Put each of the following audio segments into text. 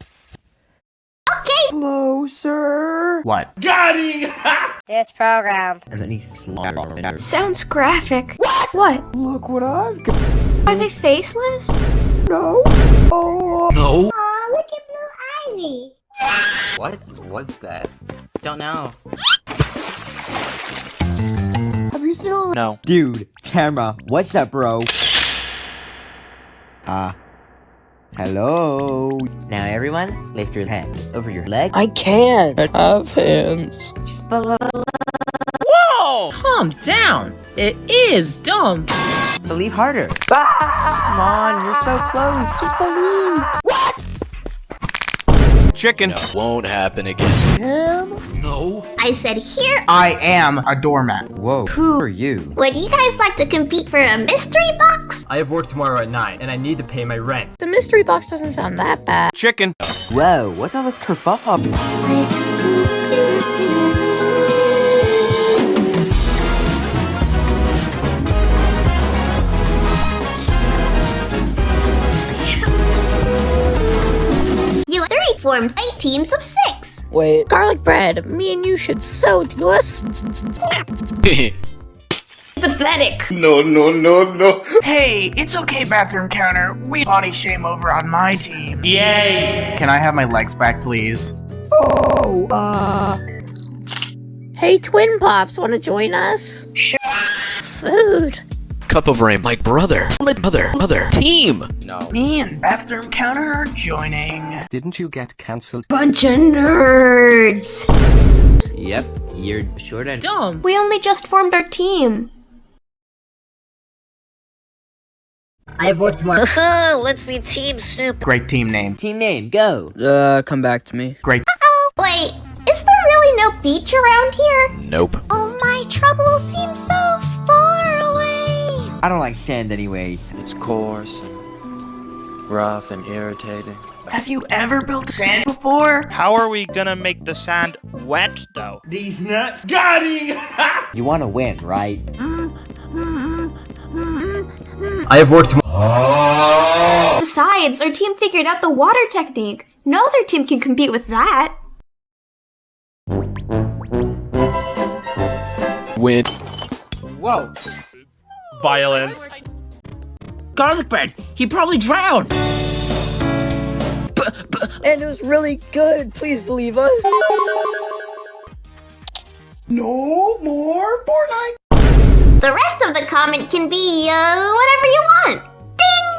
Okay. Closer. What? This program. And then he slaughtered. Sounds graphic. What? What? Look what I've got. Are they faceless? No. Oh. No. Aw, look at Blue Ivy. What was that? Don't know. Have you seen all No. Dude, camera. What's up, bro? Ah. Hello. Now everyone, lift your head over your leg. I can't I have hands. Just below. Calm down. It is dumb. Believe harder. Come on, you're so close. Just believe. Chicken. Won't happen again. Him? No. I said here. I am a doormat. Whoa. Who are you? Would you guys like to compete for a mystery box? I have work tomorrow at 9, and I need to pay my rent. The mystery box doesn't sound that bad. Chicken. Whoa, what's all this kerfuffle? Form eight teams of six. Wait, garlic bread. Me and you should sew to us. Pathetic. no, no, no, no. Hey, it's okay, bathroom counter. We body shame over on my team. Yay! Can I have my legs back, please? Oh, uh. Hey, Twin Pops, want to join us? Sure. Food. Cup of Rain, my brother. My brother, mother, team. No. Me and bathroom counter are joining. Didn't you get cancelled? Bunch of nerds. Yep, you're short and. Dumb. We only just formed our team. I have work tomorrow. Let's be Team Soup. Great team name. Team name, go. Uh, come back to me. Great. Oh, wait. Is there really no beach around here? Nope. Oh, my trouble seems so far away. I don't like sand anyways. It's coarse and rough and irritating. Have you ever built sand before? How are we gonna make the sand wet, though? These nuts. Got it! You want to win, right? I have worked tomorrow. Besides, our team figured out the water technique. No other team can compete with that. Win. Whoa. Violence. Garlic bread. He probably drowned. And it was really good. Please believe us. No more Fortnite. The rest of the comment can be, uh, whatever you want. Ding!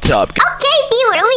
Top. Okay, be really.